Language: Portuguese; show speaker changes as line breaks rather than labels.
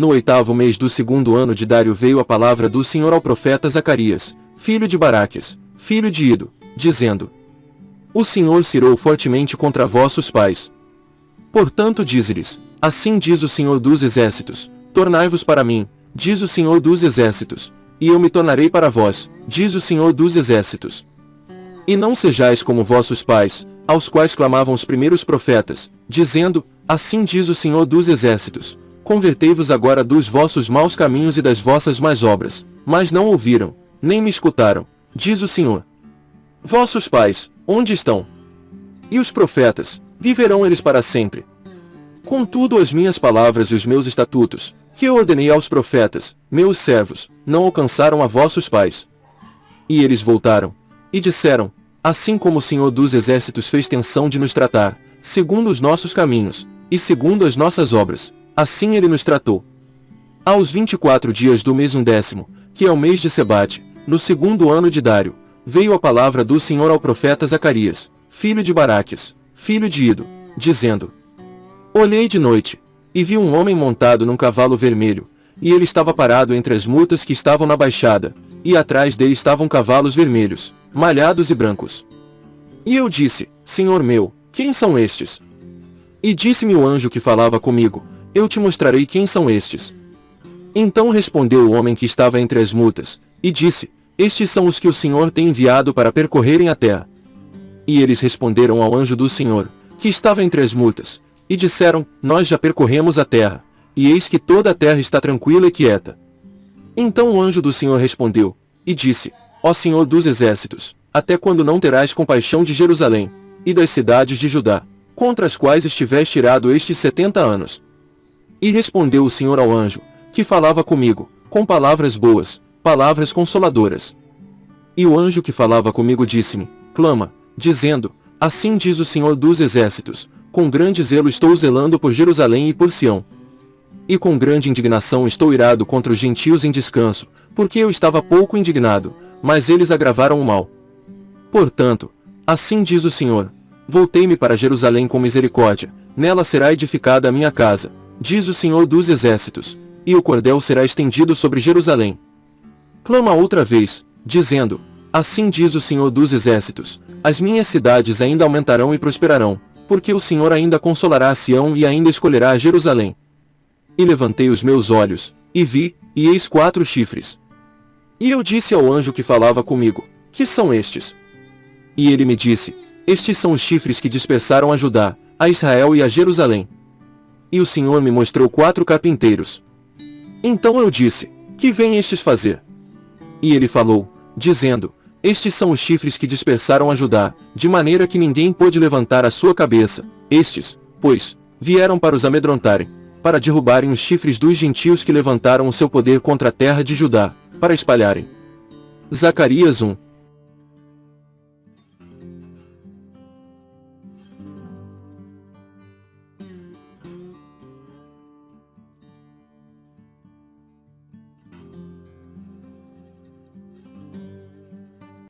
No oitavo mês do segundo ano de Dário veio a palavra do Senhor ao profeta Zacarias, filho de Baraques, filho de Ido, dizendo: O Senhor cirou fortemente contra vossos pais. Portanto dize-lhes, assim diz o Senhor dos exércitos, tornai-vos para mim, diz o Senhor dos exércitos, e eu me tornarei para vós, diz o Senhor dos exércitos. E não sejais como vossos pais, aos quais clamavam os primeiros profetas, dizendo, assim diz o Senhor dos exércitos, convertei-vos agora dos vossos maus caminhos e das vossas más obras, mas não ouviram, nem me escutaram, diz o Senhor. Vossos pais, onde estão? E os profetas, viverão eles para sempre. Contudo as minhas palavras e os meus estatutos, que eu ordenei aos profetas, meus servos, não alcançaram a vossos pais. E eles voltaram, e disseram, assim como o Senhor dos Exércitos fez tensão de nos tratar, segundo os nossos caminhos, e segundo as nossas obras, assim ele nos tratou. Aos vinte e quatro dias do mês undécimo, que é o mês de Sebate, no segundo ano de Dário, veio a palavra do Senhor ao profeta Zacarias, filho de Baraques, filho de Ido, dizendo, Olhei de noite, e vi um homem montado num cavalo vermelho, e ele estava parado entre as mutas que estavam na baixada, e atrás dele estavam cavalos vermelhos, malhados e brancos. E eu disse, Senhor meu, quem são estes? E disse-me o anjo que falava comigo, eu te mostrarei quem são estes. Então respondeu o homem que estava entre as mutas, e disse, estes são os que o Senhor tem enviado para percorrerem a terra. E eles responderam ao anjo do Senhor, que estava entre as mutas, e disseram, nós já percorremos a terra, e eis que toda a terra está tranquila e quieta. Então o anjo do Senhor respondeu, e disse, Ó Senhor dos exércitos, até quando não terás compaixão de Jerusalém, e das cidades de Judá, contra as quais estiveste tirado estes setenta anos? E respondeu o Senhor ao anjo, que falava comigo, com palavras boas, palavras consoladoras. E o anjo que falava comigo disse-me, clama, dizendo, Assim diz o Senhor dos exércitos, com grande zelo estou zelando por Jerusalém e por Sião. E com grande indignação estou irado contra os gentios em descanso, porque eu estava pouco indignado, mas eles agravaram o mal. Portanto, assim diz o Senhor, voltei-me para Jerusalém com misericórdia, nela será edificada a minha casa, diz o Senhor dos exércitos, e o cordel será estendido sobre Jerusalém. Clama outra vez, dizendo, assim diz o Senhor dos exércitos, as minhas cidades ainda aumentarão e prosperarão, porque o Senhor ainda consolará a Sião e ainda escolherá a Jerusalém. E levantei os meus olhos, e vi, e eis quatro chifres. E eu disse ao anjo que falava comigo, que são estes? E ele me disse, estes são os chifres que dispersaram a Judá, a Israel e a Jerusalém. E o Senhor me mostrou quatro carpinteiros. Então eu disse, que vêm estes fazer? E ele falou, dizendo, estes são os chifres que dispersaram a Judá, de maneira que ninguém pôde levantar a sua cabeça. Estes, pois, vieram para os amedrontarem, para derrubarem os chifres dos gentios que levantaram o seu poder contra a terra de Judá, para espalharem. Zacarias 1,